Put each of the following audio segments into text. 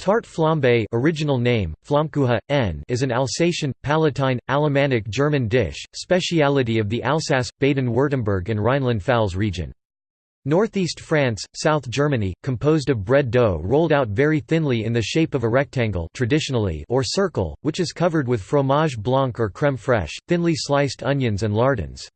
Tarte flambe original name, n is an Alsatian, Palatine, Alemannic German dish, speciality of the Alsace, Baden-Württemberg and Rhineland-Pfalz region. Northeast France, South Germany, composed of bread dough rolled out very thinly in the shape of a rectangle traditionally or circle, which is covered with fromage blanc or crème fraîche, thinly sliced onions and lardons.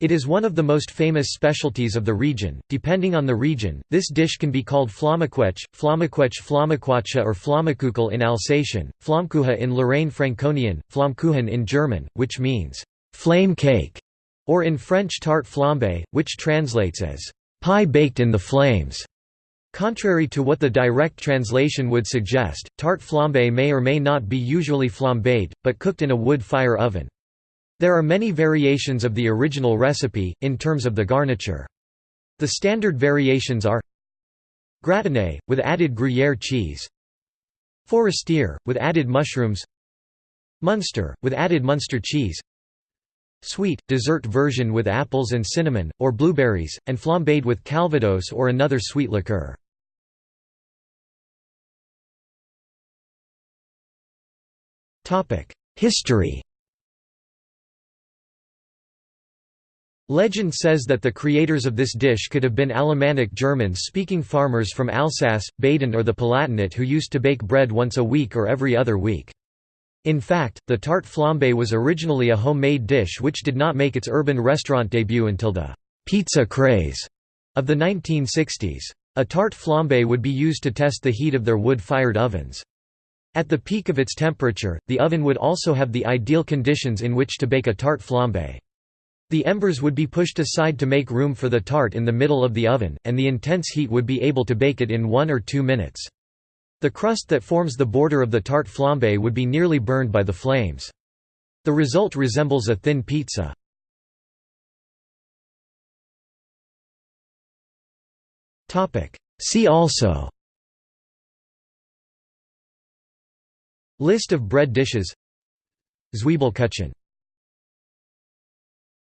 It is one of the most famous specialties of the region. Depending on the region, this dish can be called flammequetsch, flammequetsch flammequatsche or flammekuchel in Alsatian, flammkuche in Lorraine Franconian, flammkuchen in German, which means flame cake, or in French tart flambe, which translates as pie baked in the flames. Contrary to what the direct translation would suggest, tart flambe may or may not be usually flambéed, but cooked in a wood fire oven. There are many variations of the original recipe, in terms of the garniture. The standard variations are Gratiné, with added Gruyère cheese Forestier, with added mushrooms Munster, with added Munster cheese Sweet, dessert version with apples and cinnamon, or blueberries, and flambéed with calvados or another sweet liqueur. History Legend says that the creators of this dish could have been Alemannic Germans-speaking farmers from Alsace, Baden or the Palatinate who used to bake bread once a week or every other week. In fact, the tart flambe was originally a homemade dish which did not make its urban restaurant debut until the «pizza craze» of the 1960s. A tart flambe would be used to test the heat of their wood-fired ovens. At the peak of its temperature, the oven would also have the ideal conditions in which to bake a tart flambe. The embers would be pushed aside to make room for the tart in the middle of the oven, and the intense heat would be able to bake it in one or two minutes. The crust that forms the border of the tart flambe would be nearly burned by the flames. The result resembles a thin pizza. See also List of bread dishes Zwiebelkuchen